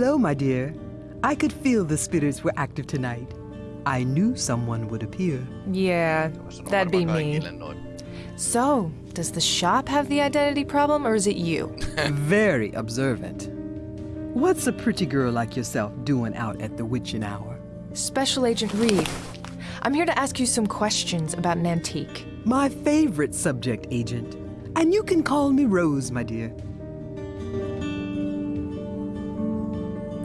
Hello, my dear. I could feel the spirits were active tonight. I knew someone would appear. Yeah, that'd be me. So, does the shop have the identity problem or is it you? Very observant. What's a pretty girl like yourself doing out at the witching hour? Special Agent Reed. I'm here to ask you some questions about an antique. My favorite subject, Agent. And you can call me Rose, my dear.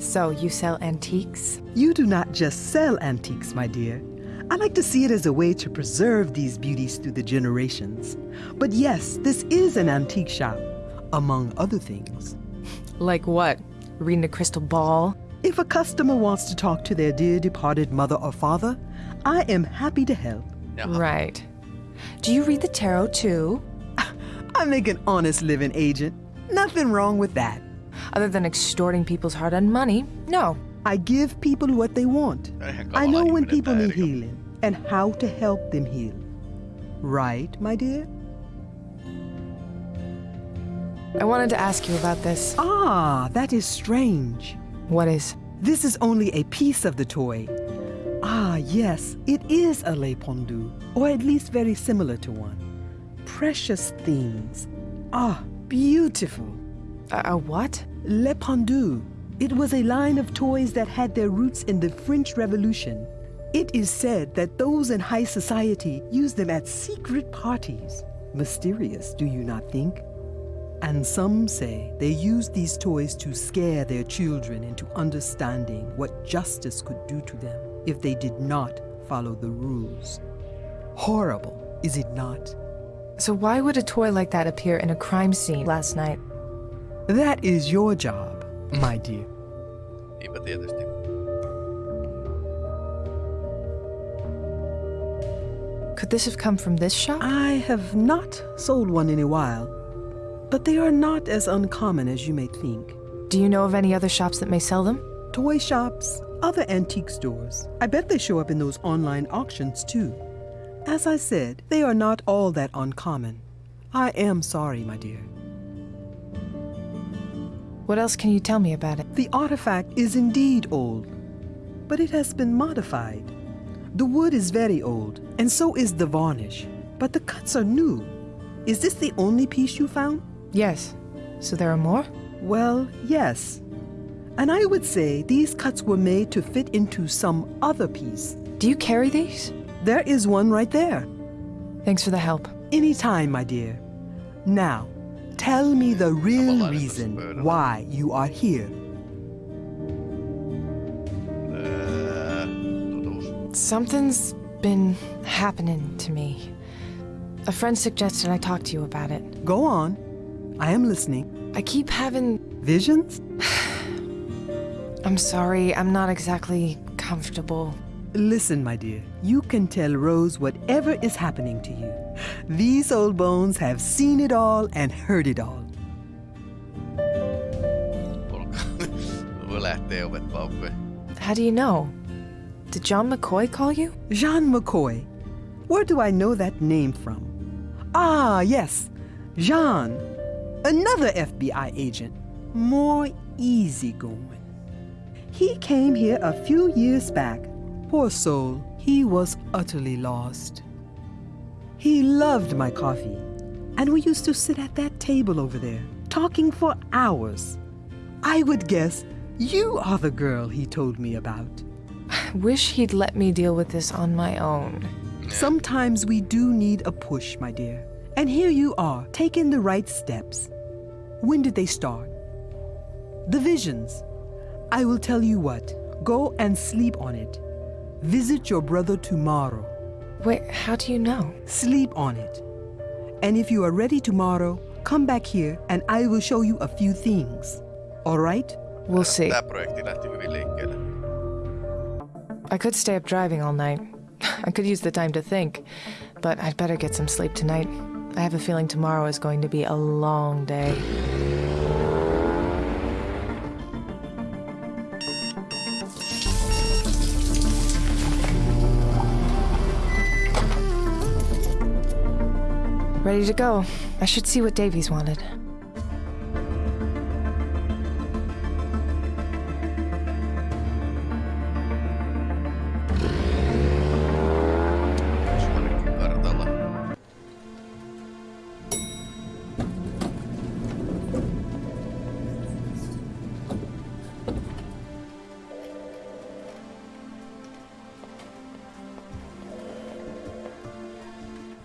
So, you sell antiques? You do not just sell antiques, my dear. I like to see it as a way to preserve these beauties through the generations. But yes, this is an antique shop, among other things. Like what? Reading a crystal ball? If a customer wants to talk to their dear departed mother or father, I am happy to help. Jaha. Right. Do you read the tarot too? I make an honest living, Agent. Nothing wrong with that. Other than extorting people's hard earned money? No. I give people what they want. I know when people need healing and how to help them heal. Right, my dear? I wanted to ask you about this. Ah, that is strange. What is? This is only a piece of the toy. Ah, yes, it is a Le Pendu, or at least very similar to one. Precious things. Ah, beautiful. A, a what? Le Pendu. It was a line of toys that had their roots in the French Revolution. It is said that those in high society used them at secret parties. Mysterious, do you not think? And some say they used these toys to scare their children into understanding what justice could do to them if they did not follow the rules. Horrible, is it not? So, why would a toy like that appear in a crime scene last night? That is your job, my dear. Niinpä tietysti. Could this have come from this shop? I have not sold one in a while, but they are not as uncommon as you may think. Do you know of any other shops that may sell them? Toy shops, other antique stores. I bet they show up in those online auctions too. As I said, they are not all that uncommon. I am sorry, my dear. What else can you tell me about it? The artifact is indeed old, but it has been modified. The wood is very old, and so is the varnish, but the cuts are new. Is this the only piece you found? Yes. So there are more? Well, yes. And I would say these cuts were made to fit into some other piece. Do you carry these? There is one right there. Thanks for the help. Anytime, my dear. Now, tell me the real reason why you are here. Something's been happening to me. A friend suggested I talk to you about it. Go on. I am listening. I keep having. Visions? I'm sorry, I'm not exactly comfortable. Listen, my dear, you can tell Rose whatever is happening to you. These old bones have seen it all and heard it all. Olkaa. Voi lähtee ovet auki. How do you know? Did John McCoy call you? Jean McCoy. Where do I know that name from? Ah, yes, Jean. Another FBI agent. More easygoing. He came here a few years back. Poor soul, he was utterly lost. He loved my coffee, and we used to sit at that table over there, talking for hours. I would guess you are the girl he told me about. I wish he'd let me deal with this on my own. Sometimes we do need a push, my dear. And here you are, taking the right steps. When did they start? The visions. I will tell you what. Go and sleep on it. Visit your brother tomorrow. Wait, how do you know? Sleep on it. And if you are ready tomorrow, come back here and I will show you a few things. All right? We'll see. Tää projekti lähti hyvin liikkeelle. I could stay up driving all night. I could use the time to think, but I'd better get some sleep tonight. I have a feeling tomorrow is going to be a long day. Ready to go. I should see what Davies wanted.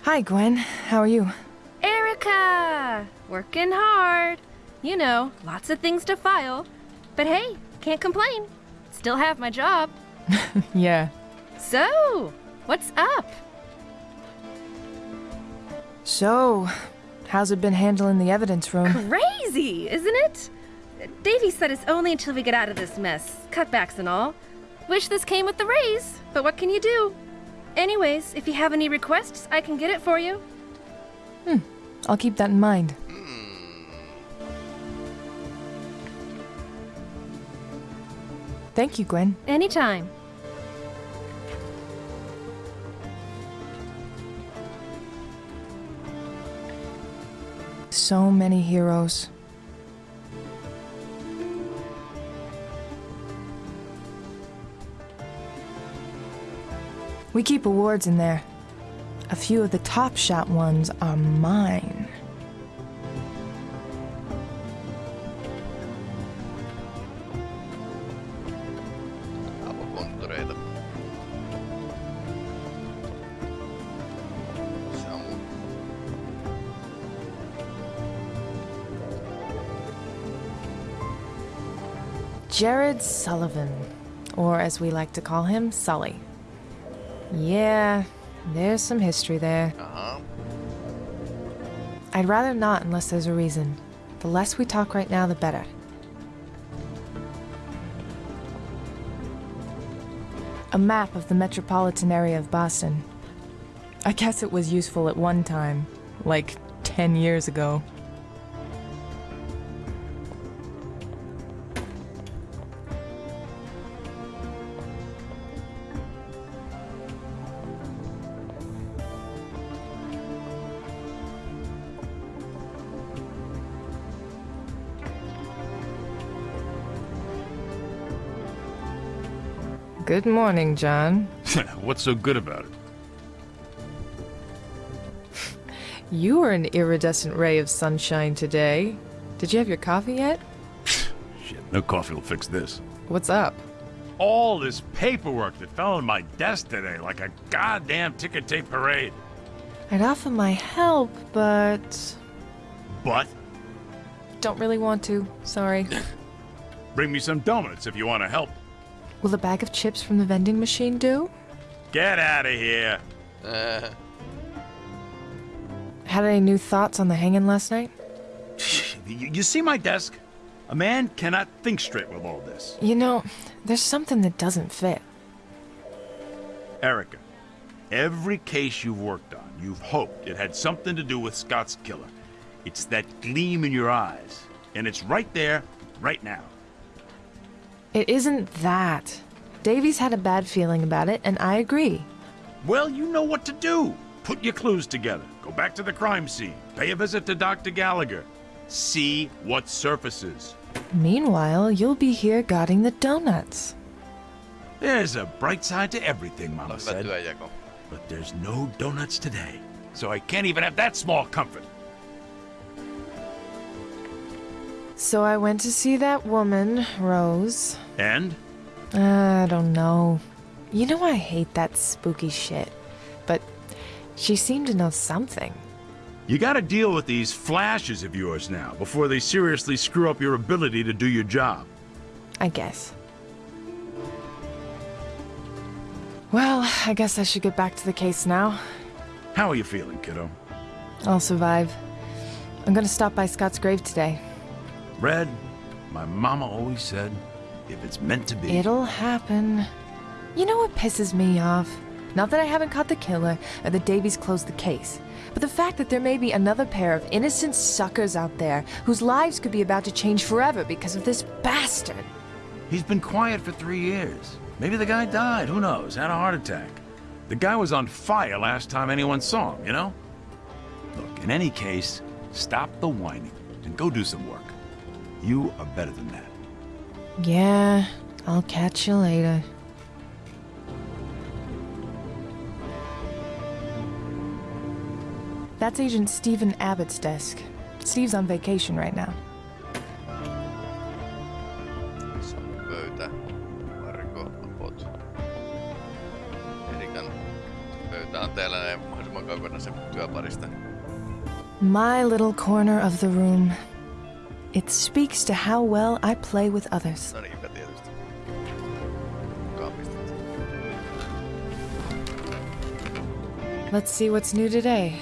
Hi, Gwen. How are you? Erica! Working hard. You know, lots of things to file. But hey, can't complain. Still have my job. Yeah. So, what's up? So, how's it been handling the evidence room? Crazy, isn't it? Davies said it's only until we get out of this mess, cutbacks and all. Wish this came with the raise, but what can you do? Anyways, if you have any requests, I can get it for you. Hmm. I'll keep that in mind. Thank you, Gwen. Anytime. So many heroes. We keep awards in there. A few of the top shot ones are mine. Jared Sullivan, or as we like to call him, Sully. Yeah, there's some history there. Aha. I'd rather not unless there's a reason. The less we talk right now, the better. A map of the metropolitan area of Boston. I guess it was useful at one time, like 10 years ago. Good morning, John. What's so good about it? you are an iridescent ray of sunshine today. Did you have your coffee yet? Shit, no coffee will fix this. What's up? All this paperwork that fell on my desk today like a goddamn ticket tape parade. I'd offer my help, but But don't really want to. Sorry. bring me some donuts if you want to help. Will a bag of chips from the vending machine do? Get out of here. Uh, Had any new thoughts on the hanging last night? You, you see my desk? A man cannot think straight with all this. You know, there's something that doesn't fit. Erica, every case you've worked on, you've hoped it had something to do with Scott's killer. It's that gleam in your eyes. And it's right there, right now. It isn't that. Davies had a bad feeling about it, and I agree. Well, you know what to do. Put your clues together. Go back to the crime scene. Pay a visit to Dr. Gallagher. See what surfaces. Meanwhile, you'll be here guarding the donuts. There's a bright side to everything, Mama hyvä said. työjako. But there's no donuts today. So I can't even have that small comfort. So I went to see that woman, Rose. And? I don't know. You know I hate that spooky shit. But she seemed to know something. You gotta deal with these flashes of yours now before they seriously screw up your ability to do your job. I guess. Well, I guess I should get back to the case now. How are you feeling, kiddo? I'll survive. I'm gonna stop by Scott's grave today. Red, my mama always said, if it's meant to be. It'll happen. You know what pisses me off? Not that I haven't caught the killer or that Davies closed the case, but the fact that there may be another pair of innocent suckers out there whose lives could be about to change forever because of this bastard. He's been quiet for three years. Maybe the guy died, who knows, had a heart attack. The guy was on fire last time anyone saw him, you know? Look, in any case, stop the whining and go do some work. You are better than that. Yeah, I'll catch you later. That's Agent Stephen Abbott's desk. Steve's on vacation right now. Samu pöytä. Marko, apot. Erikan pöytä. Pysytään täällä näin mahdollisimman kaukana sen työparista. My little corner of the room. It speaks to how well I play with others. No niinpä tietysti. Kaapista. Let's see what's new today.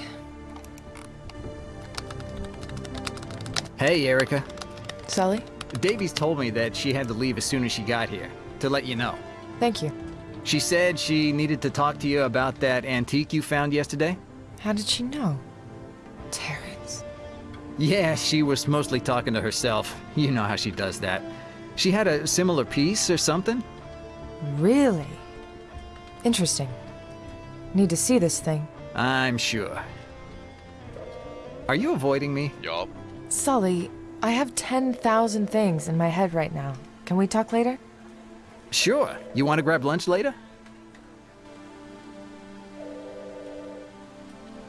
Hey, Erica. Sully? Davies told me that she had to leave as soon as she got here, to let you know. Thank you. She said she needed to talk to you about that antique you found yesterday. How did she know? Terrence. Yeah, she was mostly talking to herself. You know how she does that. She had a similar piece or something? Really? Interesting. Need to see this thing. I'm sure. Are you avoiding me? Joo. Sully, I have 10,000 things in my head right now. Can we talk later? Sure. You want to grab lunch later?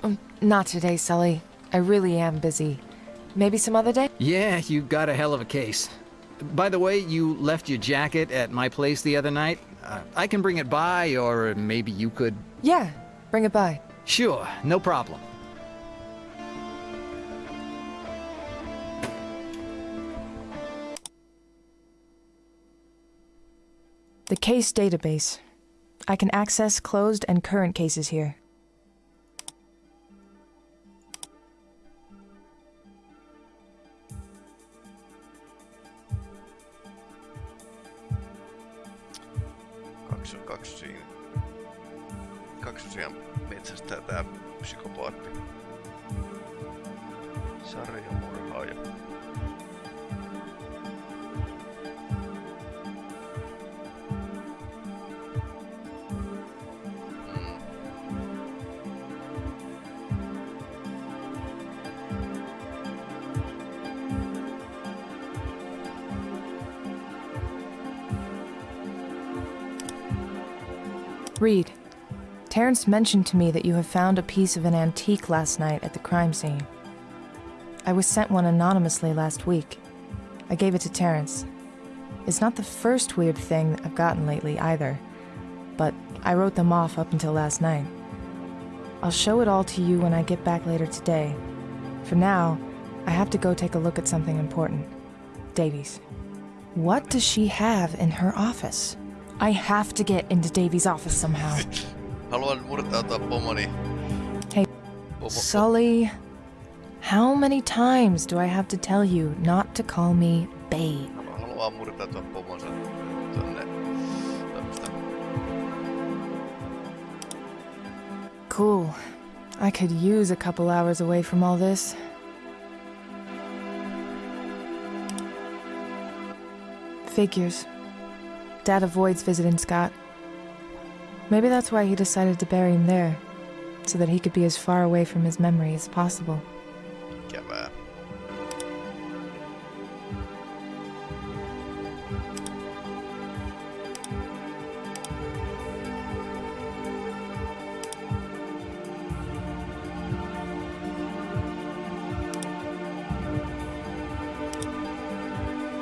Um, not today, Sully. I really am busy. Maybe some other day? Yeah, you got a hell of a case. By the way, you left your jacket at my place the other night. Uh, I can bring it by, or maybe you could. Yeah, bring it by. Sure, no problem. The case database. I can access closed and current cases here. Metsästää tää psykopaatti. Sarjamurhaaja. Mm. Reed, Terrence mentioned to me that you have found a piece of an antique last night at the crime scene. I was sent one anonymously last week. I gave it to Terrence. It's not the first weird thing I've gotten lately either, but I wrote them off up until last night. I'll show it all to you when I get back later today. For now, I have to go take a look at something important. Davies. What does she have in her office? I have to get into Davies' office somehow. Haluan murtautua pomoni. Hey, Pomo, Sully, how many times do I have to tell you not to call me babe? haluaa murtautua pomonsa tonne. Cool. I could use a couple hours away from all this. Figures. Dad avoids visiting Scott. Maybe that's why he decided to bury him there, so that he could be as far away from his memory as possible. Ikävää.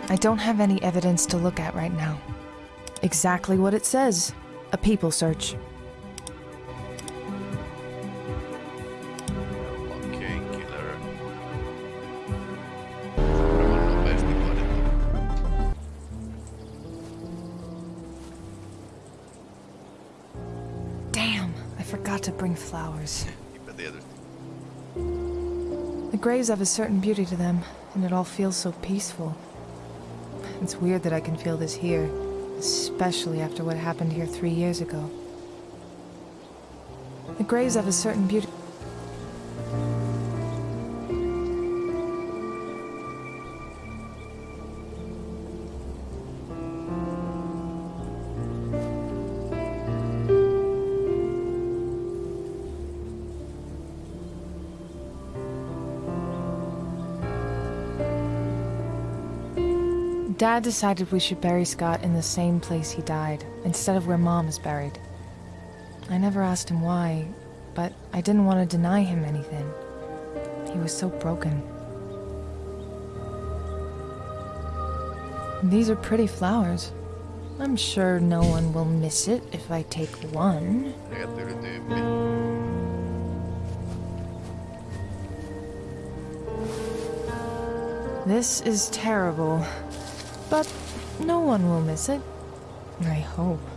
I don't have any evidence to look at right now. Exactly what it says a people search. Fucking killer. Varmaan nopeasti. Damn, I forgot to bring flowers. The graves have a certain beauty to them, and it all feels so peaceful. It's weird that I can feel this here, especially after what happened here three years ago. The graves have a certain beauty. Dad decided we should bury Scott in the same place he died, instead of where Mom is buried. I never asked him why, but I didn't want to deny him anything. He was so broken. These are pretty flowers. I'm sure no one will miss it if I take one. This is terrible. But no one will miss it. I hope.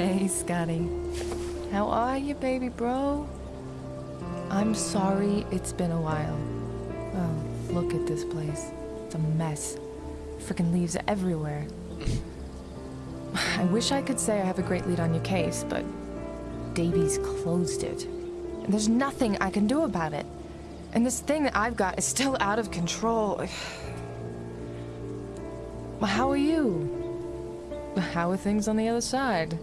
Hey, Scotty. How are you, baby bro? I'm sorry it's been a while. Oh, look at this place. It's a mess. Freaking leaves everywhere. I wish I could say I have a great lead on your case, but Davies closed it. And there's nothing I can do about it. And this thing that I've got is still out of control. How are you? How are things on the other side?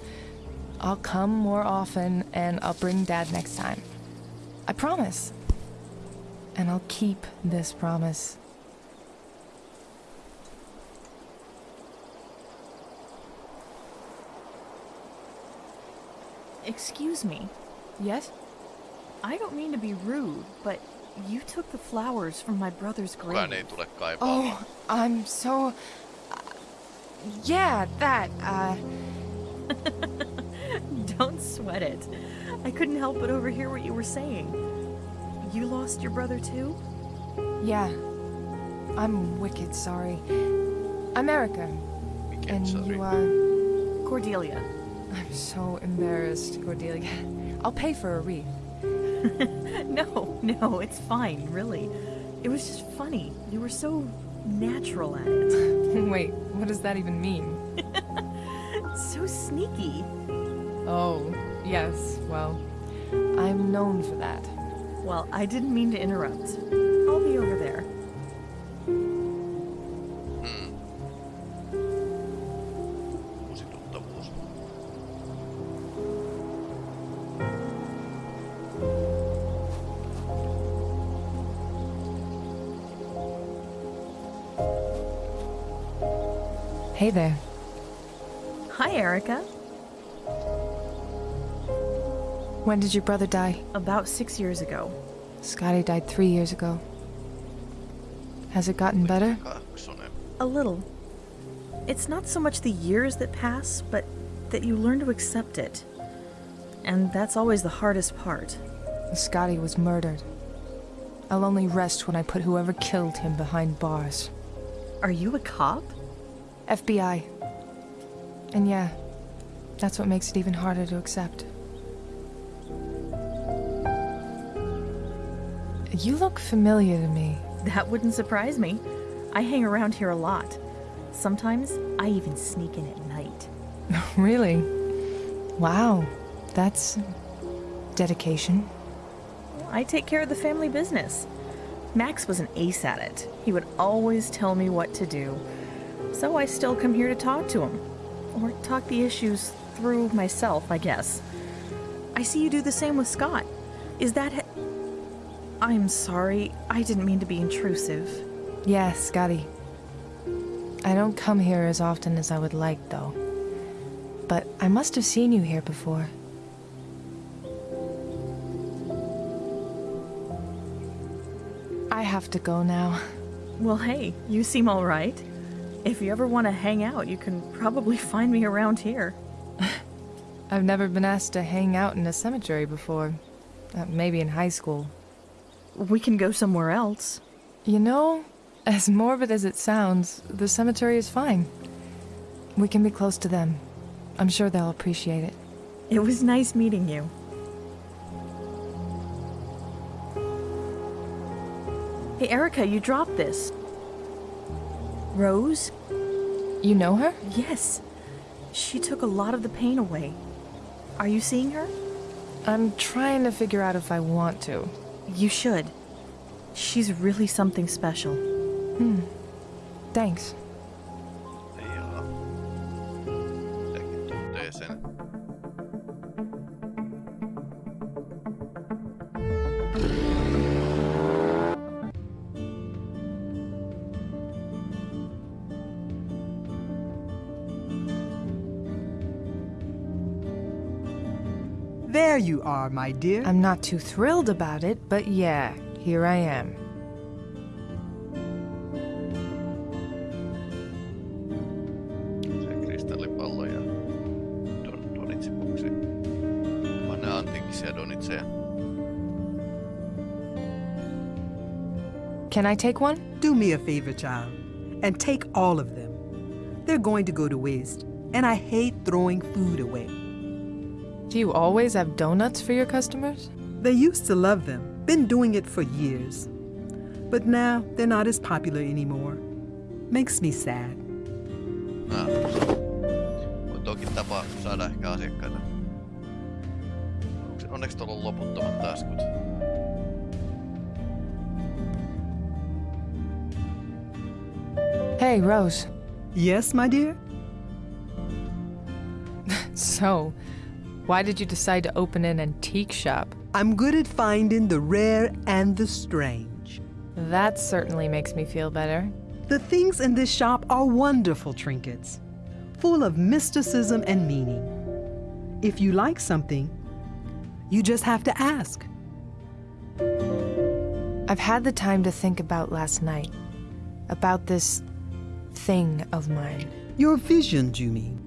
I'll come more often and I'll bring Dad next time. I promise. And I'll keep this promise. Excuse me. Yes? I don't mean to be rude, but you took the flowers from my brother's Kukaan ei grave. tule kaipaamaan. Oh, I'm so. Uh, yeah, that. Uh, Don't sweat it. I couldn't help but overhear what you were saying. You lost your brother too? yeah. I'm wicked sorry. I'm Erica, and sorry. you are. Cordelia. I'm so embarrassed, Cordelia. I'll pay for a wreath. No, no, it's fine, really. It was just funny. You were so natural at it. Wait, what does that even mean? So sneaky. Oh, yes, well, I'm known for that. Well, I didn't mean to interrupt. I'll be over there. Hey there. Hi, Erica. When did your brother die? About six years ago. Scotty died three years ago. Has it gotten better? A little. It's not so much the years that pass, but that you learn to accept it. And that's always the hardest part. Scotty was murdered. I'll only rest when I put whoever killed him behind bars. Are you a cop? FBI. And yeah, that's what makes it even harder to accept. You look familiar to me. That wouldn't surprise me. I hang around here a lot. Sometimes I even sneak in at night. really? Wow, that's dedication. I take care of the family business. Max was an ace at it. He would always tell me what to do. So I still come here to talk to him. Or talk the issues through myself, I guess. I see you do the same with Scott. Is that. I'm sorry. I didn't mean to be intrusive. Yeah, Scotty. I don't come here as often as I would like, though. But I must have seen you here before. I have to go now. Well, hey, you seem all right. If you ever want to hang out, you can probably find me around here. I've never been asked to hang out in a cemetery before. Uh, maybe in high school. We can go somewhere else. You know, as morbid as it sounds, the cemetery is fine. We can be close to them. I'm sure they'll appreciate it. It was nice meeting you. Hey, Erica, you dropped this. Rose? You know her? Yes. She took a lot of the pain away. Are you seeing her? I'm trying to figure out if I want to. You should. She's really something special. Hmm. Thanks. are, my dear. I'm not too thrilled about it, but yeah, here I am. Can I take one? Do me a favor, child, and take all of them. They're going to go to waste, and I hate throwing food away. Do you always have donuts for your customers? They used to love them, been doing it for years. But now they're not as popular anymore. Makes me sad. Ah, on toki tapa saada ehkä asiakkaita. Onks- Onneksi tuolla on loputtomat taskut. Hey, Rose. Yes, my dear? So, why did you decide to open an antique shop? I'm good at finding the rare and the strange. That certainly makes me feel better. The things in this shop are wonderful trinkets, full of mysticism and meaning. If you like something, you just have to ask. I've had the time to think about last night. About this thing of mine. Your visions, you mean?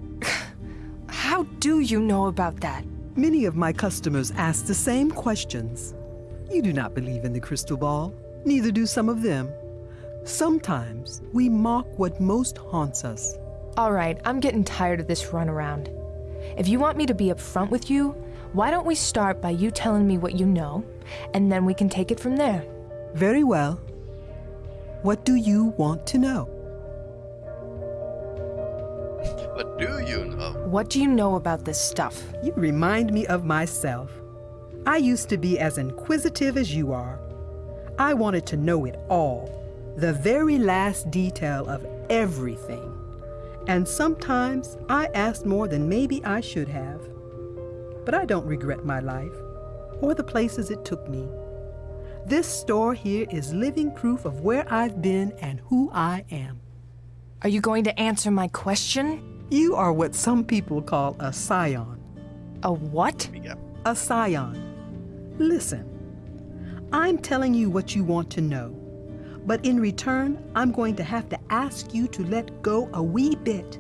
How do you know about that? Many of my customers ask the same questions. You do not believe in the crystal ball, neither do some of them. Sometimes we mock what most haunts us. All right, I'm getting tired of this runaround. If you want me to be upfront with you, why don't we start by you telling me what you know, and then we can take it from there? Very well. What do you want to know? Do you know? What do you know about this stuff? You remind me of myself. I used to be as inquisitive as you are. I wanted to know it all, the very last detail of everything. And sometimes I asked more than maybe I should have. But I don't regret my life or the places it took me. This store here is living proof of where I've been and who I am. Are you going to answer my question? You are what some people call a scion. A what? A scion. Listen, I'm telling you what you want to know, but in return, I'm going to have to ask you to let go a wee bit,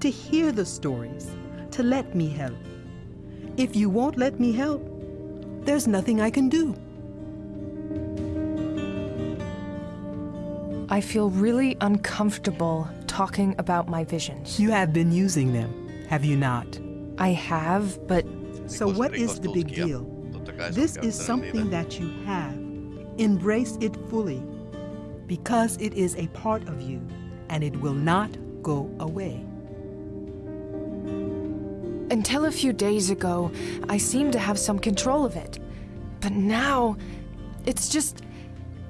to hear the stories, to let me help. If you won't let me help, there's nothing I can do. I feel really uncomfortable talking about my visions. You have been using them, have you not? I have, but So, what is the big deal? Totta kai se on This is something that you have. Embrace it fully because it is a part of you and it will not go away. until a few days ago, I seemed to have some control of it. But now, it's just.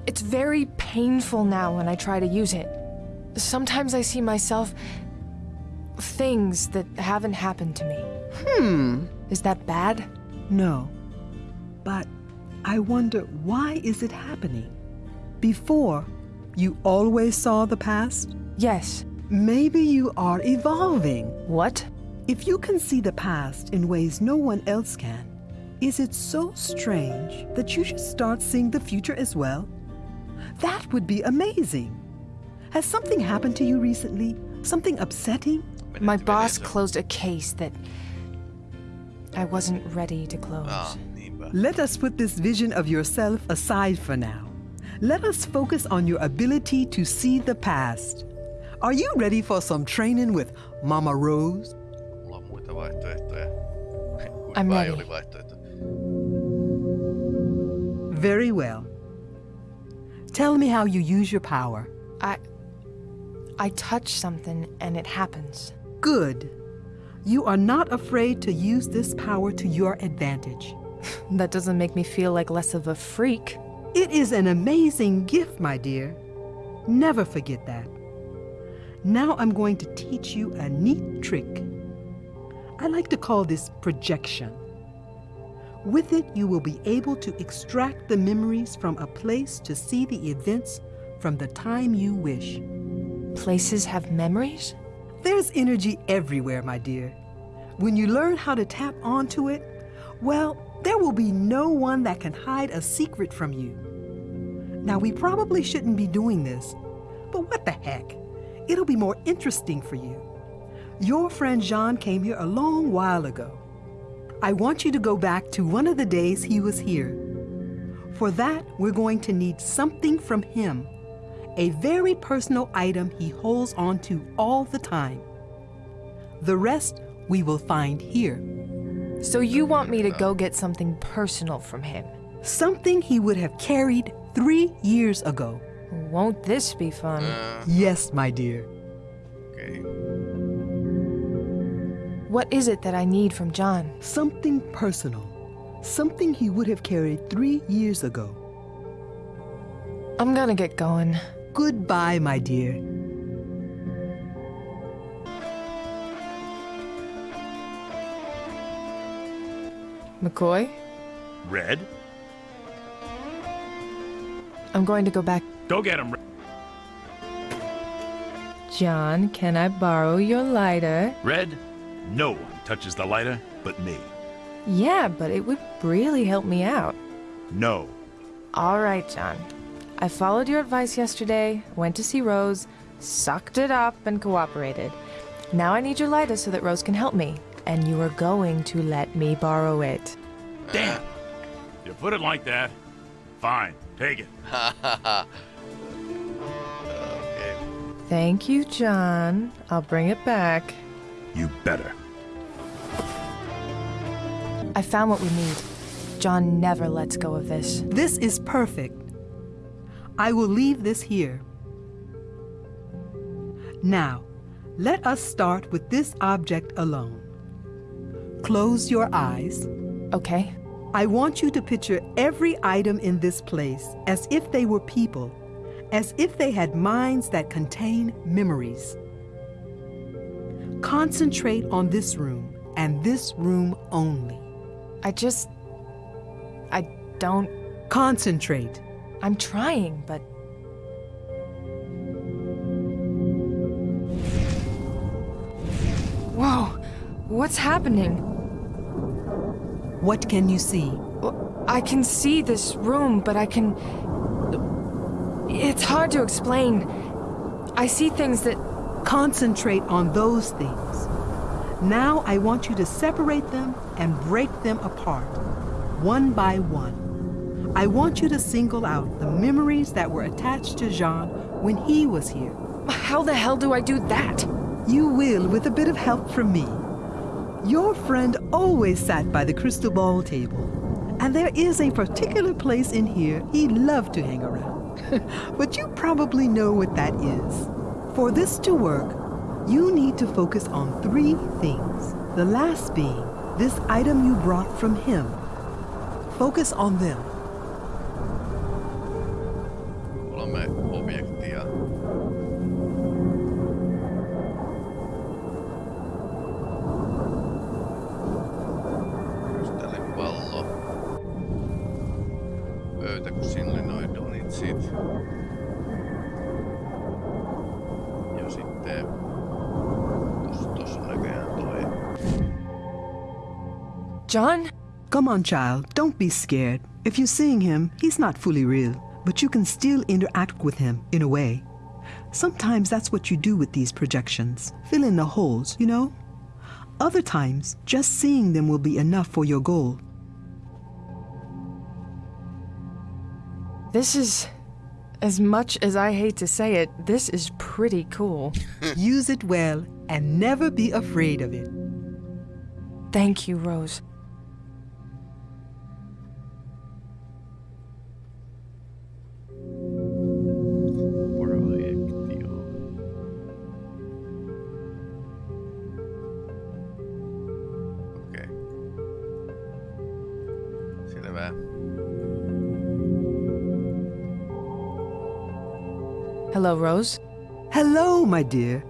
It's very painful now when I try to use it. Sometimes I see myself. things that haven't happened to me. Hmm. Is that bad? No. But I wonder why is it happening? Before, you always saw the past? Yes. Maybe you are evolving. What? If you can see the past in ways no one else can, is it so strange that you should start seeing the future as well? That would be amazing. Has something happened to you recently? Something upsetting? My boss closed a case that. I wasn't ready to close. Ah. Let us put this vision of yourself aside for now. Let us focus on your ability to see the past. Are you ready for some training with Mama Rose? Mulla on muita vaihtoehtoja. I'm ready. Very well. Tell me how you use your power. I. I touch something and it happens. Good. You are not afraid to use this power to your advantage. That doesn't make me feel like less of a freak. It is an amazing gift, my dear. Never forget that. Now I'm going to teach you a neat trick. I like to call this projection. With it, you will be able to extract the memories from a place to see the events from the time you wish. Places have memories? There's energy everywhere, my dear. When you learn how to tap onto it, well, there will be no one that can hide a secret from you. Now, we probably shouldn't be doing this, but what the heck? It'll be more interesting for you. Your friend Jean came here a long while ago. I want you to go back to one of the days he was here. For that, we're going to need something from him. A very personal item he holds on to all the time. The rest we will find here. So you want me to go get something personal from him? Something he would have carried three years ago. Won't this be fun? Uh-huh. Yes, my dear. Okay. What is it that I need from John? Something personal. Something he would have carried three years ago. I'm gonna get going. Goodbye, my dear. McCoy, Red? I'm going to go back. Go get him, Red. John, can I borrow your lighter? Red? No one touches the lighter but me. Yeah, but it would really help me out. No. All right, John. I followed your advice yesterday, went to see Rose, sucked it up, and cooperated. Now I need your lighter so that Rose can help me, and you are going to let me borrow it. Damn! You put it like that. Fine, take it. Okei. Thank you, John. I'll bring it back. You better. I found what we need. John never lets go of this. This is perfect. I will leave this here. Now, let us start with this object alone. Close your eyes. Okay. I want you to picture every item in this place as if they were people, as if they had minds that contain memories. Concentrate on this room and this room only. I just. I don't. Concentrate. I'm trying, but. Whoa! What's happening? What can you see? I can see this room, but I can. It's hard to explain. I see things that. Concentrate on those things. Now I want you to separate them and break them apart, one by one. I want you to single out the memories that were attached to Jean when he was here. How the hell do I do that? You will with a bit of help from me. Your friend always sat by the crystal ball table, and there is a particular place in here he loved to hang around. but you probably know what that is. For this to work, you need to focus on three things. The last being this item you brought from him. Focus on them. John? Come on, child, don't be scared. If you're seeing him, he's not fully real, but you can still interact with him in a way. Sometimes that's what you do with these projections fill in the holes, you know? Other times, just seeing them will be enough for your goal. This is. As much as I hate to say it, this is pretty cool. Use it well and never be afraid of it. Thank you, Rose. Rose. Hello, my dear.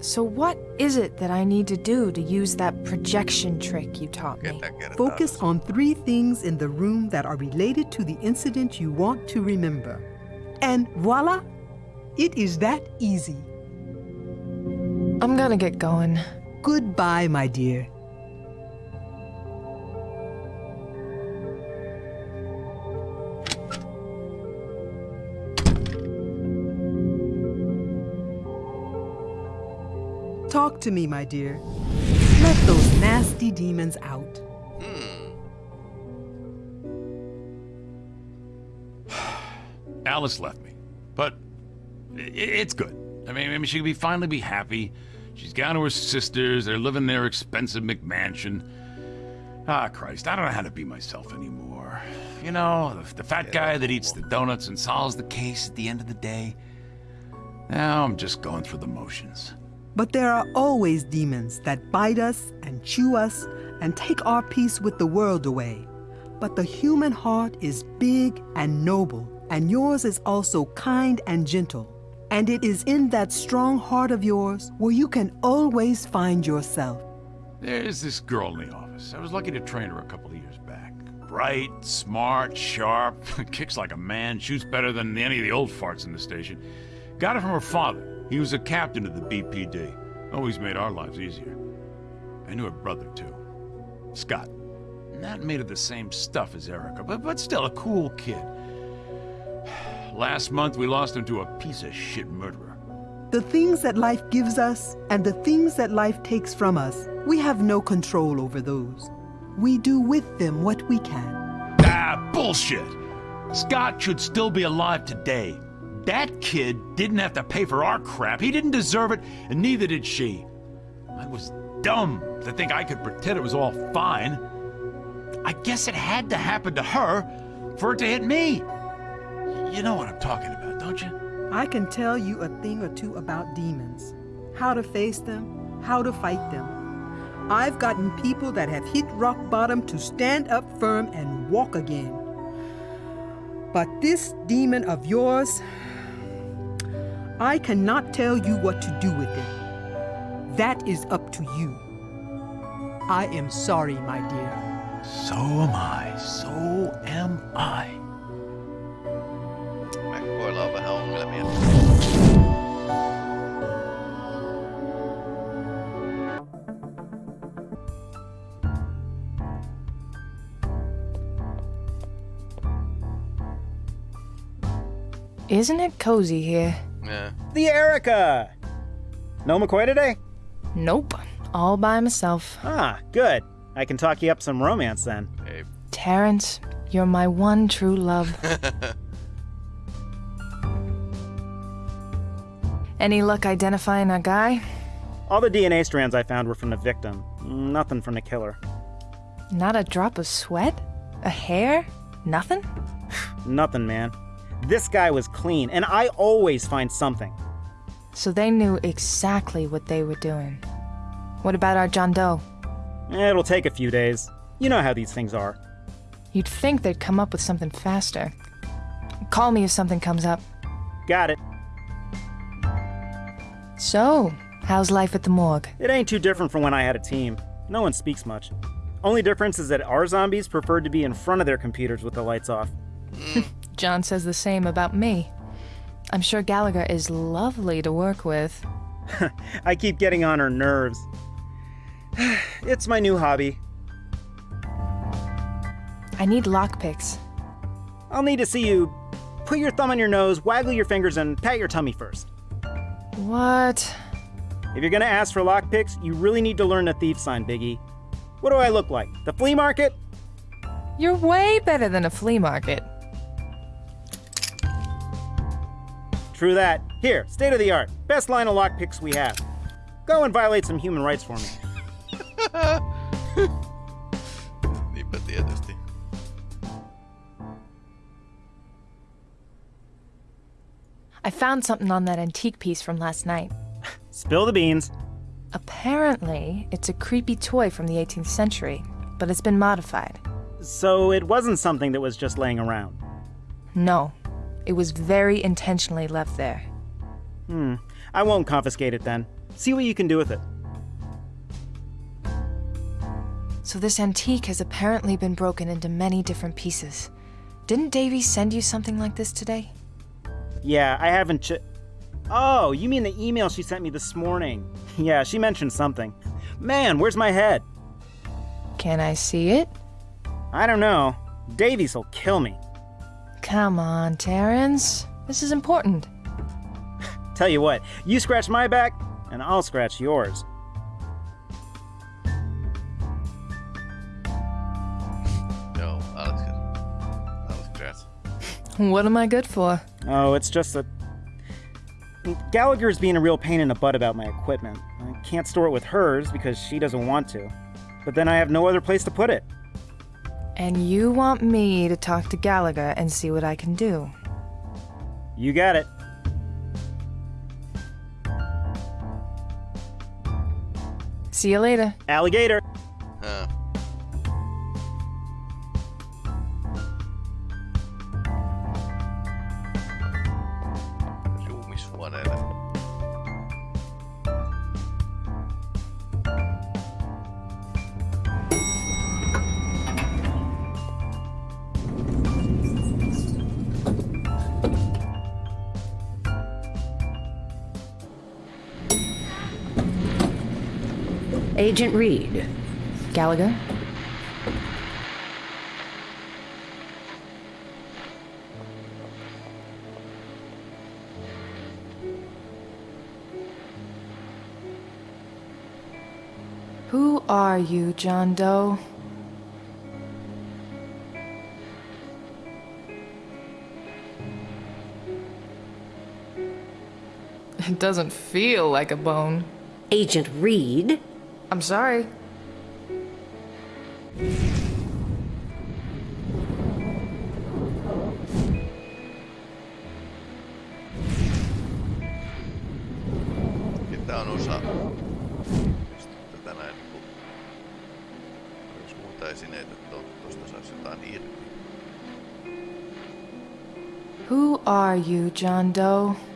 So, what is it that I need to do to use that projection trick you taught me? Ketä kertaa? Focus on three things in the room that are related to the incident you want to remember. And voila, it is that easy. I'm gonna get going. Goodbye, my dear. Talk to me, my dear. Let those nasty demons out. Hmm. Alice left me, but it's good. I mean, I mean, she can be finally be happy. She's gone to her sisters. They're living in their expensive McMansion. Ah, Christ, I don't know how to be myself anymore. You know, the, the fat yeah, guy that eats the donuts and solves the case at the end of the day. Now I'm just going through the motions. But there are always demons that bite us and chew us and take our peace with the world away. But the human heart is big and noble, and yours is also kind and gentle. And it is in that strong heart of yours where you can always find yourself. There's this girl in the office. I was lucky to train her a couple of years back. Bright, smart, sharp, kicks like a man, shoots better than any of the old farts in the station. Got it from her father. He was a captain of the BPD. Always made our lives easier. I knew her brother, too. Scott. Not made of the same stuff as Erica, but, but still a cool kid. Last month, we lost him to a piece of shit murderer. The things that life gives us and the things that life takes from us, we have no control over those. We do with them what we can. Ah, bullshit! Scott should still be alive today. That kid didn't have to pay for our crap. He didn't deserve it, and neither did she. I was dumb to think I could pretend it was all fine. I guess it had to happen to her for it to hit me. You know what I'm talking about, don't you? I can tell you a thing or two about demons, how to face them, how to fight them. I've gotten people that have hit rock bottom to stand up firm and walk again. But this demon of yours, I cannot tell you what to do with it. That is up to you. I am sorry, my dear. So am I. So am I. Mekkoilla on vähän ongelmia. Isn't it cozy here? Yeah. The Erica! No McCoy today? Nope. All by myself. Ah, good. I can talk you up some romance then. Ei. Terrence, you're my one true love. Any luck identifying our guy? All the DNA strands I found were from the victim. Nothing from the killer. Not a drop of sweat? A hair? Nothing? Nothing, man. This guy was clean, and I always find something. So they knew exactly what they were doing. What about our John Doe? Eh, it'll take a few days. You know how these things are. You'd think they'd come up with something faster. Call me if something comes up. Got it. So, how's life at the morgue? It ain't too different from when I had a team. No one speaks much. Only difference is that our zombies preferred to be in front of their computers with the lights off. John says the same about me. I'm sure Gallagher is lovely to work with. I keep getting on her nerves. it's my new hobby. I need lockpicks. I'll need to see you put your thumb on your nose, waggle your fingers, and pat your tummy first. What? If you're gonna ask for lockpicks, you really need to learn the thief sign, Biggie. What do I look like? The flea market? You're way better than a flea market. True that. Here, state of the art. Best line of lockpicks we have. Go and violate some human rights for me. Niinpä tietysti. I found something on that antique piece from last night. Spill the beans. Apparently, it's a creepy toy from the 18th century, but it's been modified. So it wasn't something that was just laying around. No, it was very intentionally left there. Hmm. I won't confiscate it then. See what you can do with it. So this antique has apparently been broken into many different pieces. Didn't Davy send you something like this today? Yeah, I haven't ch- Oh, you mean the email she sent me this morning? Yeah, she mentioned something. Man, where's my head? Can I see it? I don't know. Davies will kill me. Come on, Terrence. This is important. Tell you what, you scratch my back, and I'll scratch yours. Joo, alles good. Alles great. What am I good for? Oh, it's just that. Gallagher's being a real pain in the butt about my equipment. I can't store it with hers because she doesn't want to. But then I have no other place to put it. And you want me to talk to Gallagher and see what I can do? You got it. See you later. Alligator. Agent Reed. Gallagher? Who are you, John Doe? It doesn't feel like a bone. Agent Reed. I'm sorry. Tää on osa tätä näin. Jos muuta esineitä to, tosta saisi jotain irti. Who are you, John Doe?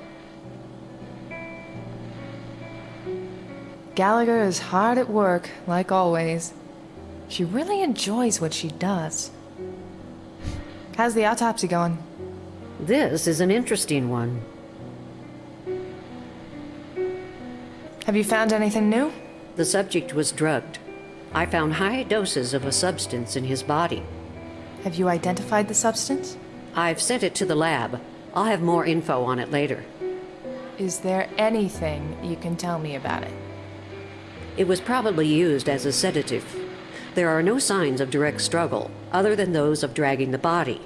Gallagher is hard at work, like always. She really enjoys what she does. How's the autopsy going? This is an interesting one. Have you found anything new? The subject was drugged. I found high doses of a substance in his body. Have you identified the substance? I've sent it to the lab. I'll have more info on it later. Is there anything you can tell me about it? It was probably used as a sedative. There are no signs of direct struggle, other than those of dragging the body.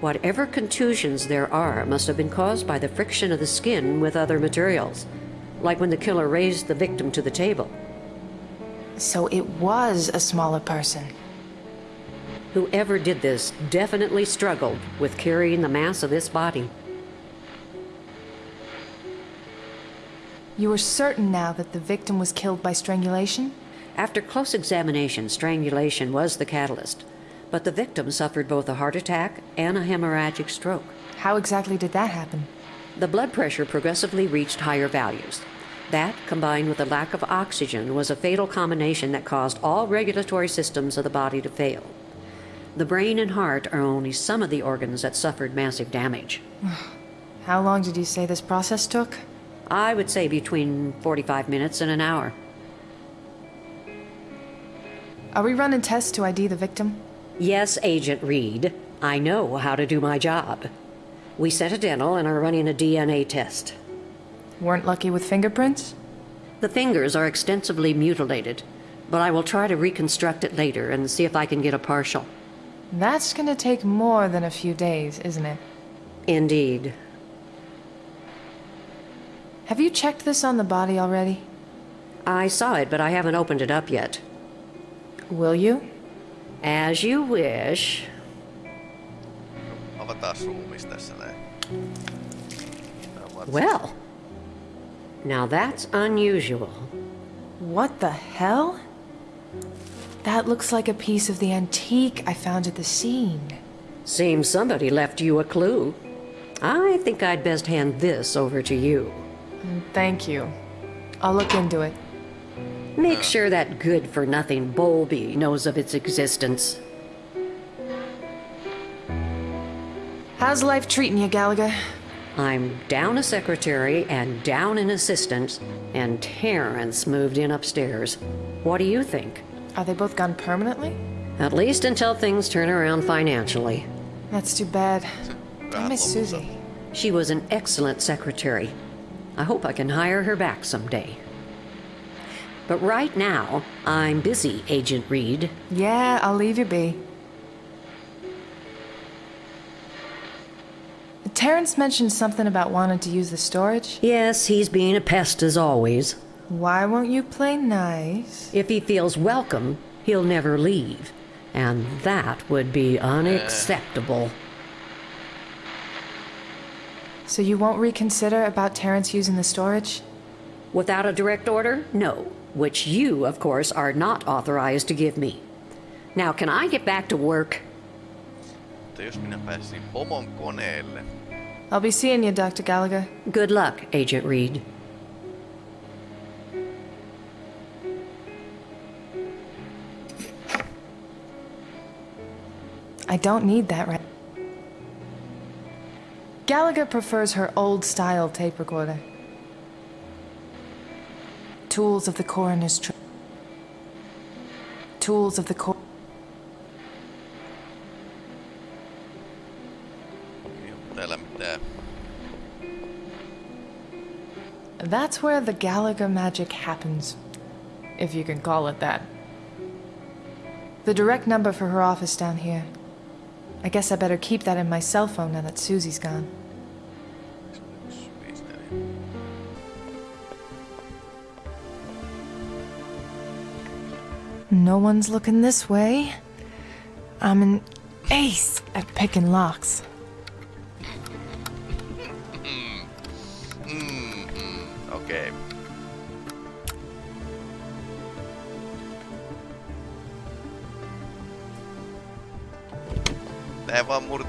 Whatever contusions there are must have been caused by the friction of the skin with other materials, like when the killer raised the victim to the table. So it was a smaller person. Whoever did this definitely struggled with carrying the mass of this body. You are certain now that the victim was killed by strangulation? After close examination, strangulation was the catalyst, but the victim suffered both a heart attack and a hemorrhagic stroke. How exactly did that happen? The blood pressure progressively reached higher values. That, combined with a lack of oxygen, was a fatal combination that caused all regulatory systems of the body to fail. The brain and heart are only some of the organs that suffered massive damage. How long did you say this process took? I would say between 45 minutes and an hour. Are we running tests to ID the victim? Yes, Agent Reed. I know how to do my job. We set a dental and are running a DNA test. Weren't lucky with fingerprints? The fingers are extensively mutilated, but I will try to reconstruct it later and see if I can get a partial. That's gonna take more than a few days, isn't it? Indeed. Have you checked this on the body already? I saw it, but I haven't opened it up yet. Will you? As you wish. Avataan ruumis tässä näin. Tää on varsin- Well, now that's unusual. What the hell? That looks like a piece of the antique I found at the scene. Seems somebody left you a clue. I think I'd best hand this over to you. Thank you. I'll look into it. Make sure that good for nothing Bowlby knows of its existence. How's life treating you, Gallagher? I'm down a secretary and down an assistant, and Terrence moved in upstairs. What do you think? Are they both gone permanently? At least until things turn around financially. That's too bad. I miss lopulta. Susie. She was an excellent secretary. I hope I can hire her back someday. But right now, I'm busy, Agent Reed. Yeah, I'll leave you be. Terrence mentioned something about wanting to use the storage. Yes, he's being a pest as always. Why won't you play nice? If he feels welcome, he'll never leave. And that would be unacceptable. So you won't reconsider about Terrence using the storage? Without a direct order? No. Which you, of course, are not authorized to give me. Now, can I get back to work? Mutta jos minä pääsisin pomon koneelle. I'll be seeing you, Dr. Gallagher. Good luck, Agent Reed. I don't need that right. Gallagher prefers her old style tape recorder. Tools of the coroner's tr- Tools of the cor- täällä mitään. Um, uh, That's where the Gallagher magic happens, if you can call it that. The direct number for her office down here. I guess I better keep that in my cell phone now that Susie's gone. No one's looking this way. I'm an ace at picking locks.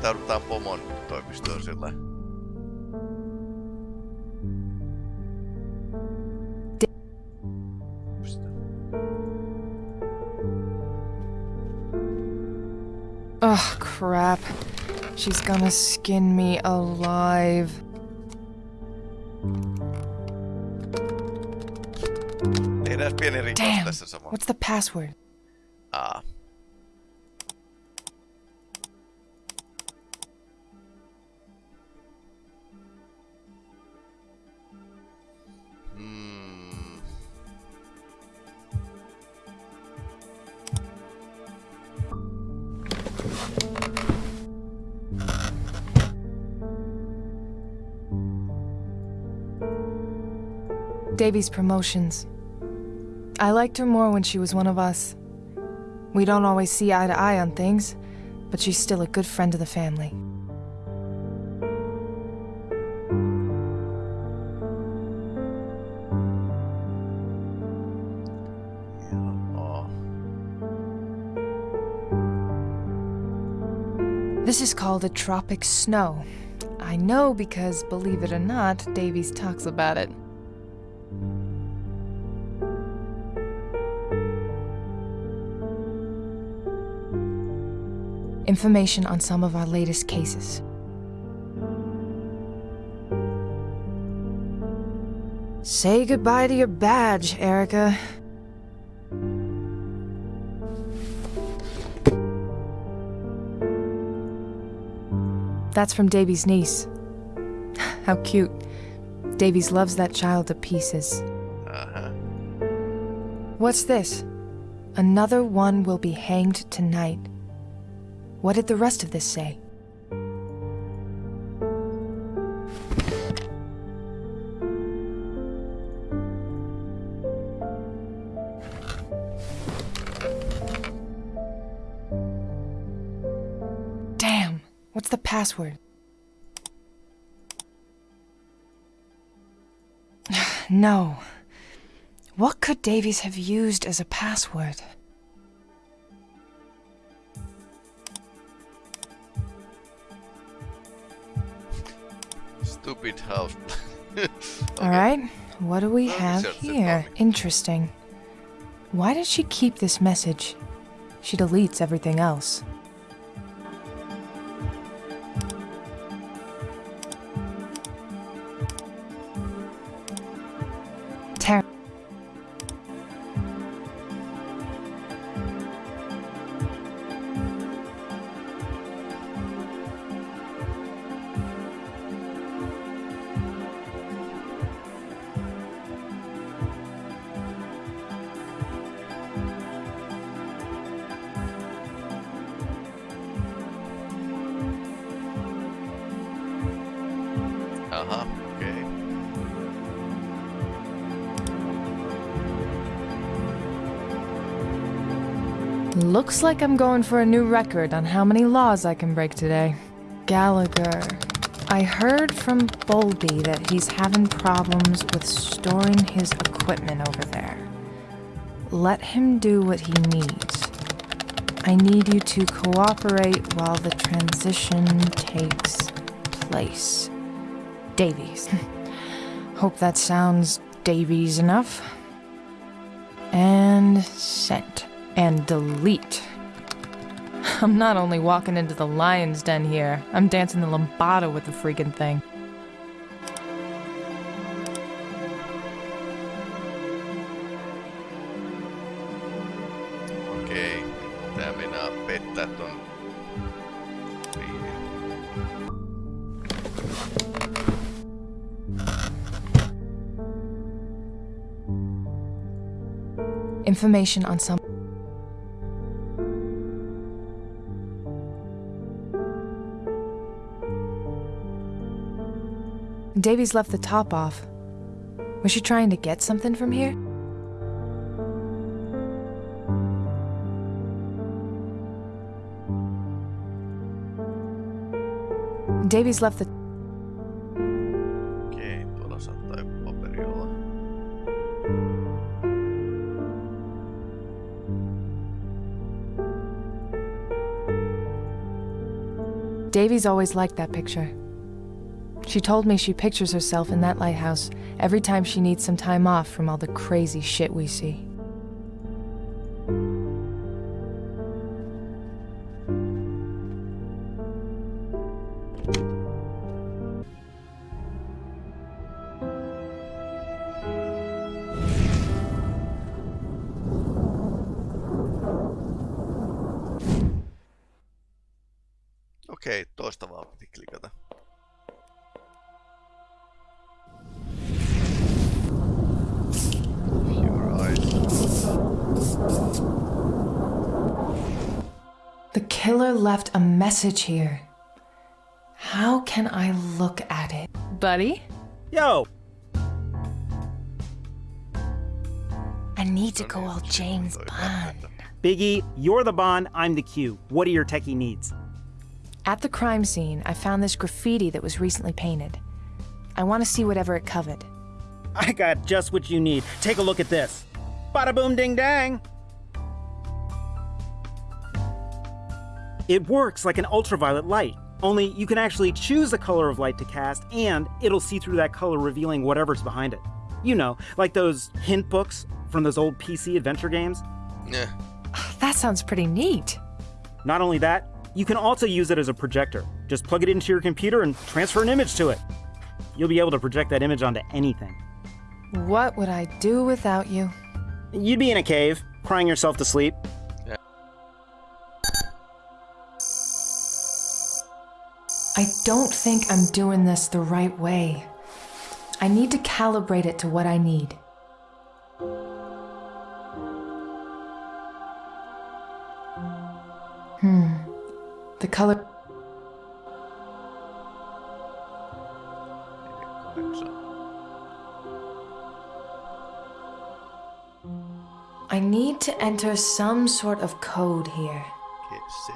Näin vaan murtaudutaan pomon toimistoon sillä. Ugh, crap. She's gonna skin me alive. Tehdään pieni rikos Damn. What's the password? Davies' promotions. I liked her more when she was one of us. We don't always see eye to eye on things, but she's still a good friend of the family. This is called a tropic snow. I know because, believe it or not, Davies talks about it. Information on some of our latest cases. Say goodbye to your badge, Erica. That's from Davies' niece. How cute. Davies loves that child to pieces. Aha. What's this? Another one will be hanged tonight. What did the rest of this say? Damn, what's the password? no. What could Davies have used as a password? Stupid house. All right, what do we Well, have here? Interesting. Why did she keep this message? She deletes everything else. Looks like I'm going for a new record on how many laws I can break today. Gallagher. I heard from Bowlby that he's having problems with storing his equipment over there. Let him do what he needs. I need you to cooperate while the transition takes place. Davies. Hope that sounds Davies enough. And sent. And delete. I'm not only walking into the lion's den here, I'm dancing the lambada with the freaking thing. Okei, tää meinaa pettää ton. Information on some. Davies left the top off. Was she trying to get something from here? Davies left the. Okei, tuolla saattaa joku paperi olla. Davies always liked that picture. She told me she pictures herself in that lighthouse every time she needs some time off from all the crazy shit we see. Message here. How can I look at it? Buddy? Yo, I need to go all James Bond. Biggie, you're the Bond, I'm the Q. What are your techie needs? At the crime scene, I found this graffiti that was recently painted. I want to see whatever it covered. I got just what you need. Take a look at this. Bada boom ding dang. It works like an ultraviolet light, only you can actually choose the color of light to cast, and it'll see through that color, revealing whatever's behind it. You know, like those hint books from those old PC adventure games. Yeah. That sounds pretty neat. Not only that, you can also use it as a projector. Just plug it into your computer and transfer an image to it. You'll be able to project that image onto anything. What would I do without you? You'd be in a cave, crying yourself to sleep. I don't think I'm doing this the right way. I need to calibrate it to what I need. Hmm. The color. I need to enter some sort of code here. G- C,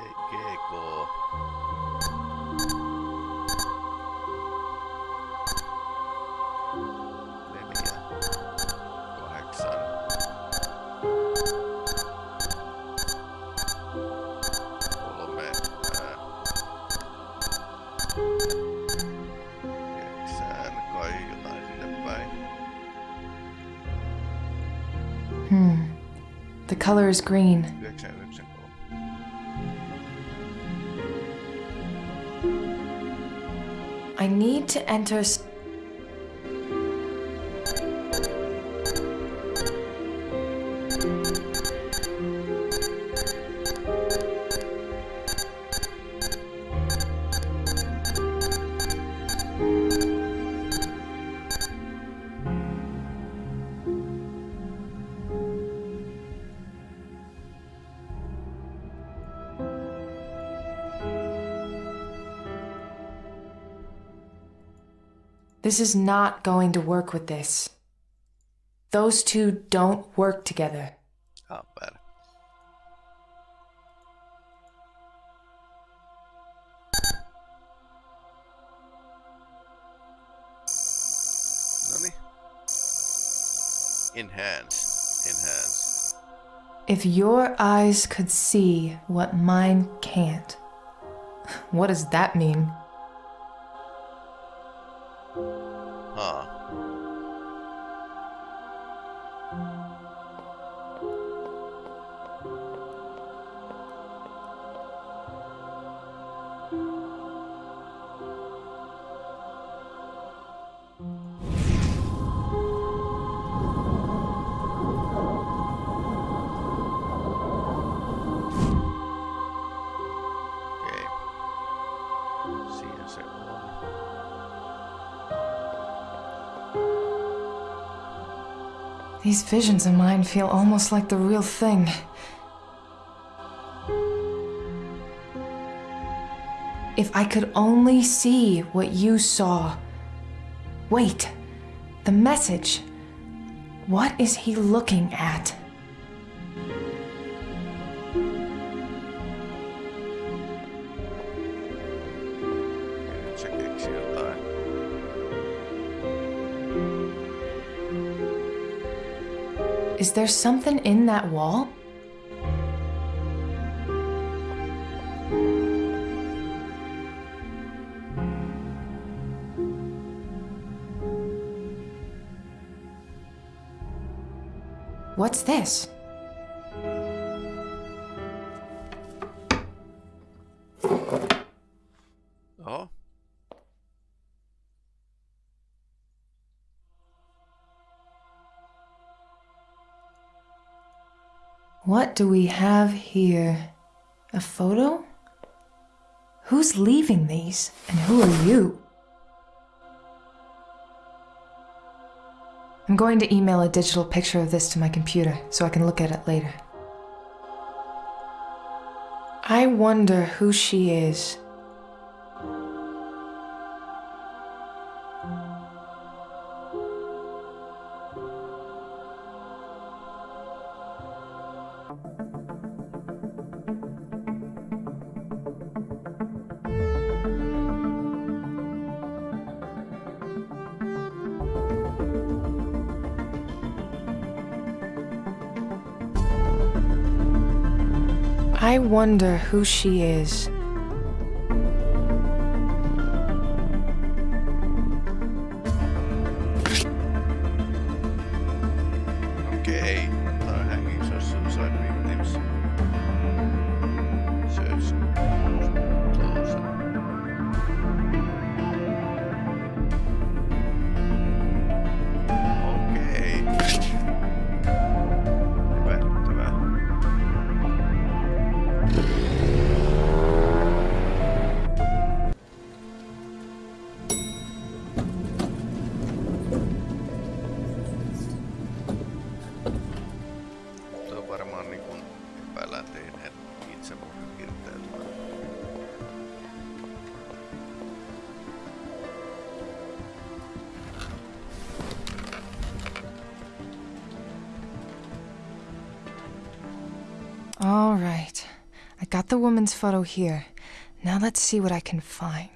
is green. I need to enter. s- This is not going to work with this. Those two don't work together. Oh, bad. Nani? Enhance. Enhance. If your eyes could see what mine can't, what does that mean? These visions of mine feel almost like the real thing. If I could only see what you saw. Wait, the message. What is he looking at? Is there something in that wall? What do we have here? A photo? Who's leaving these? And who are you? I'm going to email a digital picture of this to my computer so I can look at it later. I wonder who she is. I wonder who she is. The woman's photo here. Now let's see what I can find.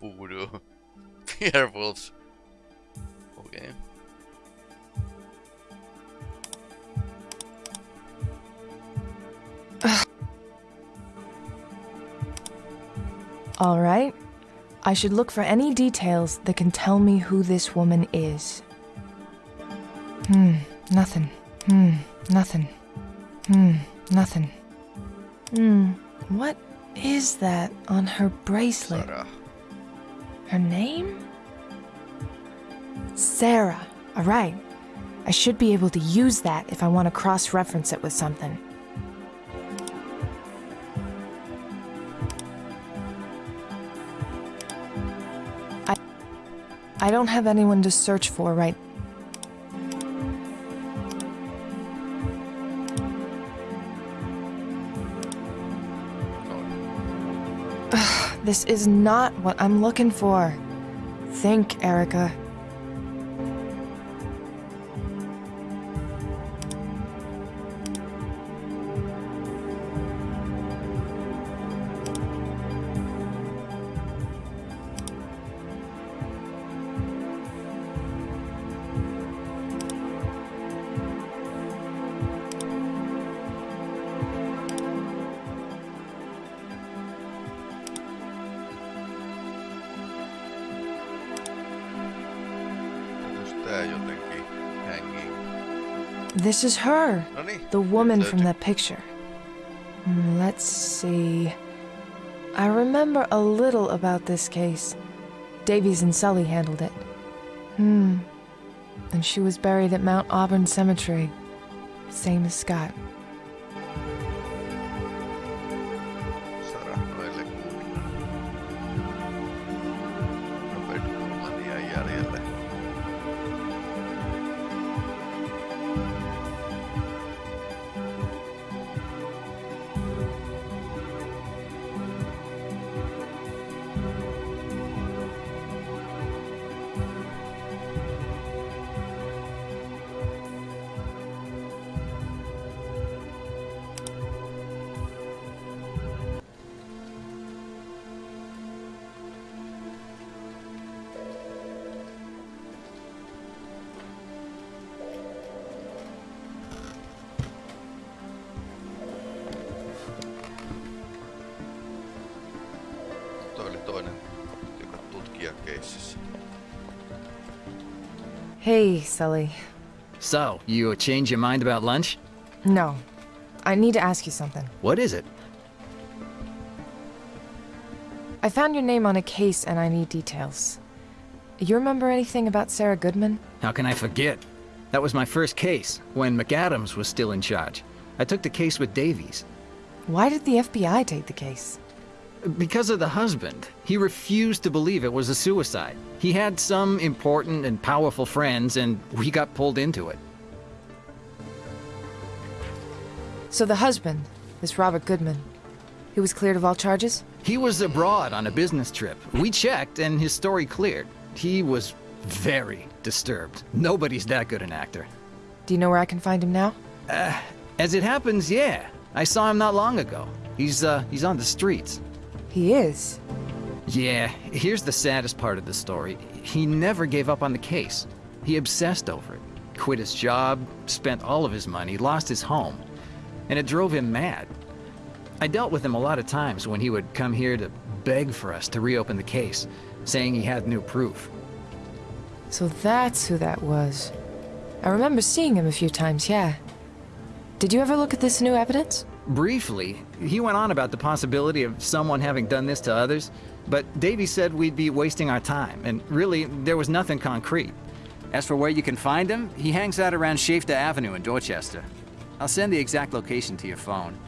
Voodoo. Werewolves. Okei. All right. I should look for any details that can tell me who this woman is. Hmm, nothing. Hmm, nothing. Hmm, nothing. Hmm, what is that on her bracelet? Sarah. Her name? Sarah. All right. I should be able to use that if I want to cross reference it with something. I I don't have anyone to search for right. This is not what I'm looking for. Think, Erica. This is her. The woman from that picture. Hmm, Let's see. I remember a little about this case. Davies and Sully handled it. Hmm. And she was buried at Mount Auburn Cemetery. Same as Scott. Tutkija. Hey, Sully. So, you change your mind about lunch? No. I need to ask you something. What is it? I found your name on a case and I need details. You remember anything about Sarah Goodman? How can I forget? That was my first case, when McAdams was still in charge. I took the case with Davies. Why did the FBI take the case? Because of the husband. He refused to believe it was a suicide. He had some important and powerful friends, and we got pulled into it. So the husband, this Robert Goodman, he was cleared of all charges? He was abroad on a business trip. We checked, and his story cleared. He was very disturbed. Nobody's that good an actor. Do you know where I can find him now? As it happens, yeah. I saw him not long ago. He's, uh, he's on the streets. He is. Yeah, here's the saddest part of the story. He never gave up on the case. He obsessed over it. Quit his job, spent all of his money, lost his home. And it drove him mad. I dealt with him a lot of times when he would come here to beg for us to reopen the case, saying he had new proof. So that's who that was. I remember seeing him a few times, yeah. Did you ever look at this new evidence? Briefly, he went on about the possibility of someone having done this to others, but Davy said we'd be wasting our time, and really, there was nothing concrete. As for where you can find him, he hangs out around Shafter Avenue in Dorchester. I'll send the exact location to your phone.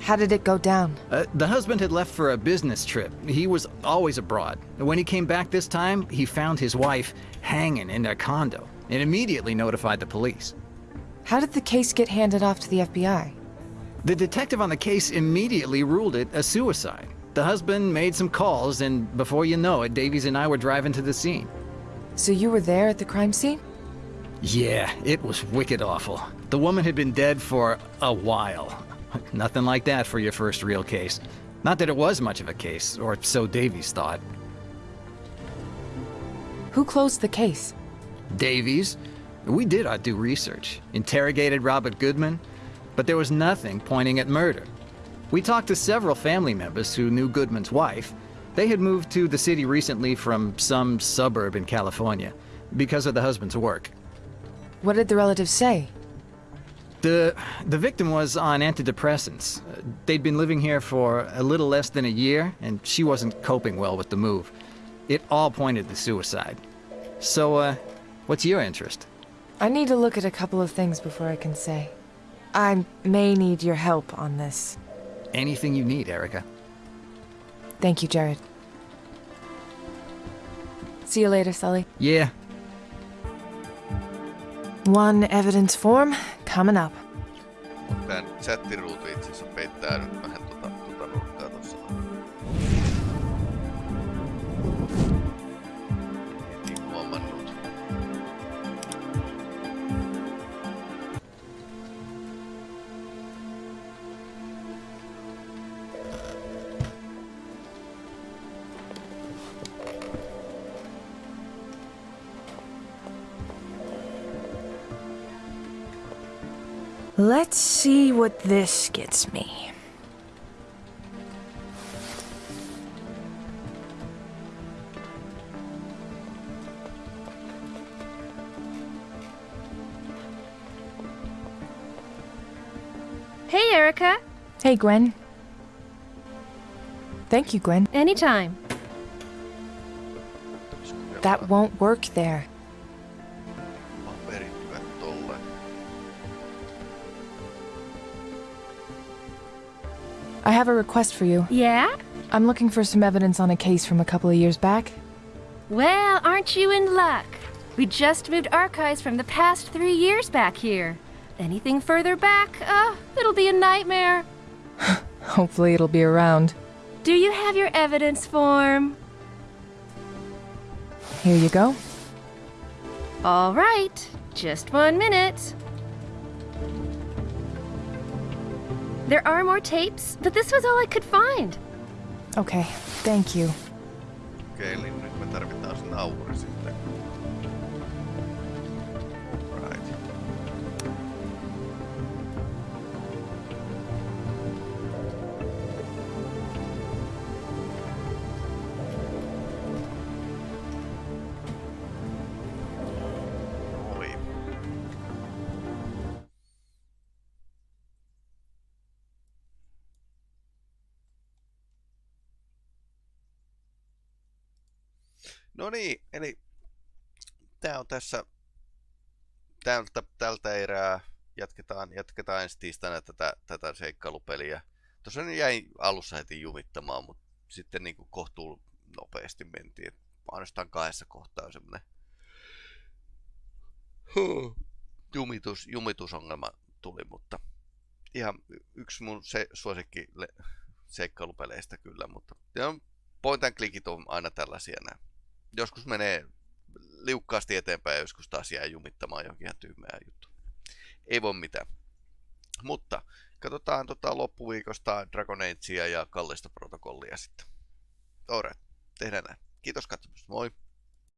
How did it go down? Uh, the husband had left for a business trip. He was always abroad. When he came back this time, he found his wife hanging in their condo and immediately notified the police. How did the case get handed off to the FBI? The detective on the case immediately ruled it a suicide. The husband made some calls, and before you know it, Davies and I were driving to the scene. So you were there at the crime scene? Yeah, it was wicked awful. The woman had been dead for a while. Nothing like that for your first real case. Not that it was much of a case, or so Davies thought. Who closed the case? Davies, we did our due research, interrogated Robert Goodman, but there was nothing pointing at murder. We talked to several family members who knew Goodman's wife. They had moved to the city recently from some suburb in California because of the husband's work. What did the relatives say? The, the victim was on antidepressants. They'd been living here for a little less than a year, and she wasn't coping well with the move. It all pointed to suicide. So, uh, what's your interest? I need to look at a couple of things before I can say. I may need your help on this. Anything you need, Erica. Thank you, Jared. See you later, Sully. Yeah, One evidence form coming up. Mut tän chattiruutu itse asiassa peittää nyt Let's see what this gets me. Hey, Erica. Hey, Gwen. Thank you, Gwen. Anytime. That won't work there. I have a request for you. Yeah? I'm looking for some evidence on a case from a couple of years back. Well, aren't you in luck? We just moved archives from the past three years back here. Anything further back, uh, it'll be a nightmare. Hopefully, it'll be around. Do you have your evidence form? Here you go. All right, just one minute. There are more tapes, but this was all I could find. Okay, thank you. Okei, eli nyt me tarvitaan se nauri No niin, eli tää on tässä tältä, tältä erää. Jatketaan, jatketaan ensi tiistaina tätä, tätä seikkailupeliä. Tuossa nyt jäi alussa heti jumittamaan, mutta sitten niin kohtuu nopeasti mentiin. Ainoastaan kahdessa kohtaa on semmonen huh, jumitus, jumitusongelma tuli, mutta ihan yksi mun se, suosikki le- seikkailupeleistä kyllä, mutta ja point and clickit on aina tällaisia nämä. Joskus menee liukkaasti eteenpäin ja joskus taas jää jumittamaan jonkin ihan tyhmää juttu. Ei voi mitään. Mutta katsotaan tota loppuviikosta Dragon Agea ja kallista protokollia sitten. Alright, tehdään näin. Kiitos katsomasta. Moi!